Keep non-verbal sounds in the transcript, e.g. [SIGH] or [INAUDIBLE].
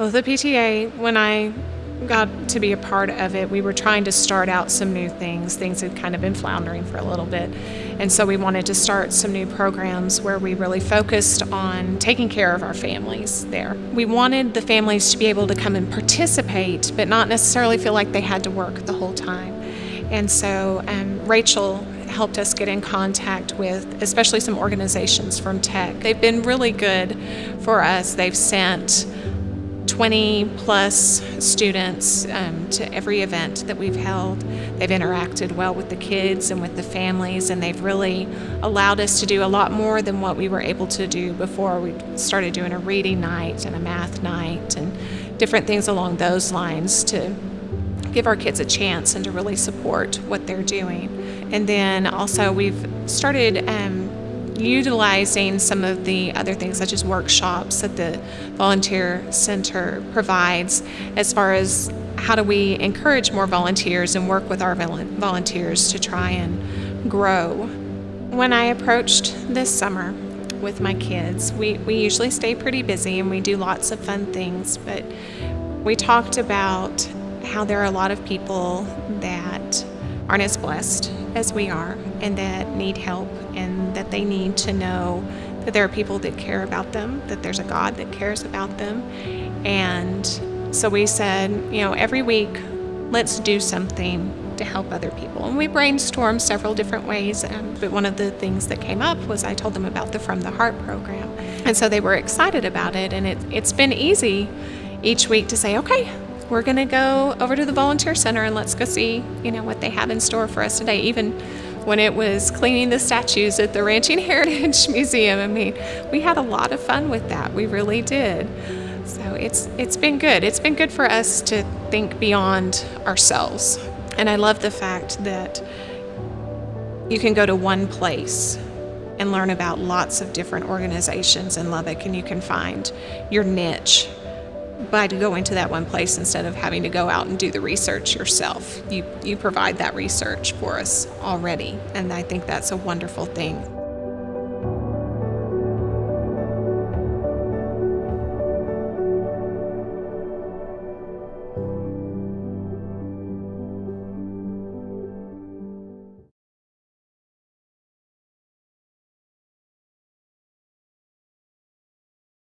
Well, the PTA, when I got to be a part of it, we were trying to start out some new things. Things had kind of been floundering for a little bit. And so we wanted to start some new programs where we really focused on taking care of our families there. We wanted the families to be able to come and participate, but not necessarily feel like they had to work the whole time. And so um, Rachel helped us get in contact with especially some organizations from tech. They've been really good for us. They've sent 20 plus students um, to every event that we've held. They've interacted well with the kids and with the families, and they've really allowed us to do a lot more than what we were able to do before. We started doing a reading night and a math night and different things along those lines to give our kids a chance and to really support what they're doing. And then also we've started um, utilizing some of the other things such as workshops that the volunteer center provides as far as how do we encourage more volunteers and work with our volunteers to try and grow. When I approached this summer with my kids, we, we usually stay pretty busy and we do lots of fun things, but we talked about how there are a lot of people that aren't as blessed as we are and that need help and that they need to know that there are people that care about them, that there's a God that cares about them. And so we said, you know, every week, let's do something to help other people. And we brainstormed several different ways, um, but one of the things that came up was I told them about the From the Heart program. And so they were excited about it, and it, it's been easy each week to say, okay, we're going to go over to the volunteer center and let's go see, you know, what they have in store for us today. Even when it was cleaning the statues at the Ranching [LAUGHS] Heritage Museum. I mean, we had a lot of fun with that. We really did. So it's it's been good. It's been good for us to think beyond ourselves. And I love the fact that you can go to one place and learn about lots of different organizations in Lubbock and you can find your niche by going to that one place instead of having to go out and do the research yourself. You, you provide that research for us already, and I think that's a wonderful thing.